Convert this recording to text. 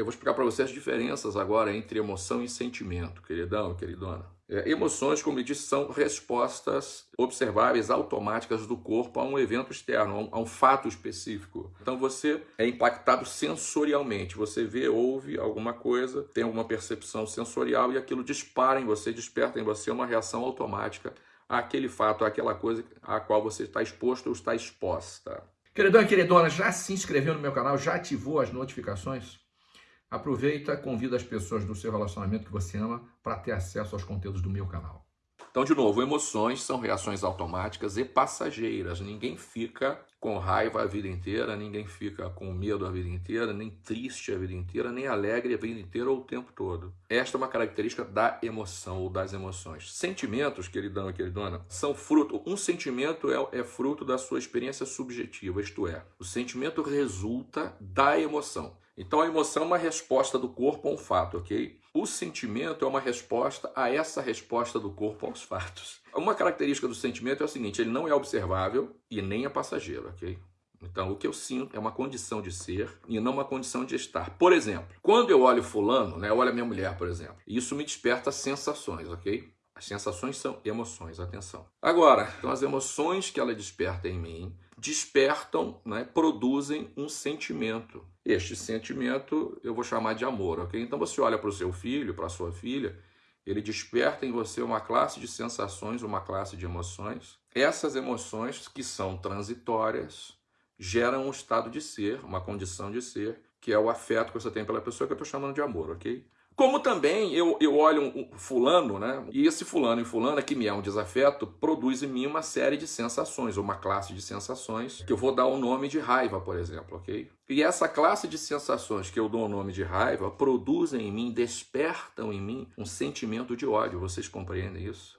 eu vou explicar para você as diferenças agora entre emoção e sentimento, queridão, queridona. É, emoções, como eu disse, são respostas observáveis, automáticas do corpo a um evento externo, a um, a um, fato específico. Então você é impactado sensorialmente. Você vê, ouve alguma coisa, tem alguma percepção sensorial e aquilo dispara em você, desperta em você uma reação automática àquele fato, àquela coisa a qual você está exposto ou está exposta. Queridão e queridona, já se inscreveu no meu canal? Já ativou as notificações? Aproveita, convida as pessoas do seu relacionamento que você ama para ter acesso aos conteúdos do meu canal. Então, de novo, emoções são reações automáticas e passageiras. Ninguém fica com raiva a vida inteira, ninguém fica com medo a vida inteira, nem triste a vida inteira, nem alegre a vida inteira ou o tempo todo. Esta é uma característica da emoção ou das emoções. Sentimentos, queridão e queridona, são fruto. Um sentimento é, é fruto da sua experiência subjetiva, isto é, o sentimento resulta da emoção. Então a emoção é uma resposta do corpo a um fato, ok? O sentimento é uma resposta a essa resposta do corpo aos fatos. Uma característica do sentimento é o seguinte, ele não é observável e nem é passageiro, ok? Então, o que eu sinto é uma condição de ser e não uma condição de estar. Por exemplo, quando eu olho fulano, né, eu olho a minha mulher, por exemplo, isso me desperta sensações, ok? As sensações são emoções, atenção. Agora, então as emoções que ela desperta em mim despertam, né, produzem um sentimento. Este sentimento eu vou chamar de amor, ok? Então você olha para o seu filho, para a sua filha, ele desperta em você uma classe de sensações, uma classe de emoções. Essas emoções que são transitórias geram um estado de ser, uma condição de ser, que é o afeto que você tem pela pessoa que eu estou chamando de amor, ok? Como também eu, eu olho um, fulano, né? E esse fulano e fulana que me é um desafeto produz em mim uma série de sensações, uma classe de sensações que eu vou dar o nome de raiva, por exemplo, ok? E essa classe de sensações que eu dou o nome de raiva produzem em mim, despertam em mim um sentimento de ódio. Vocês compreendem isso?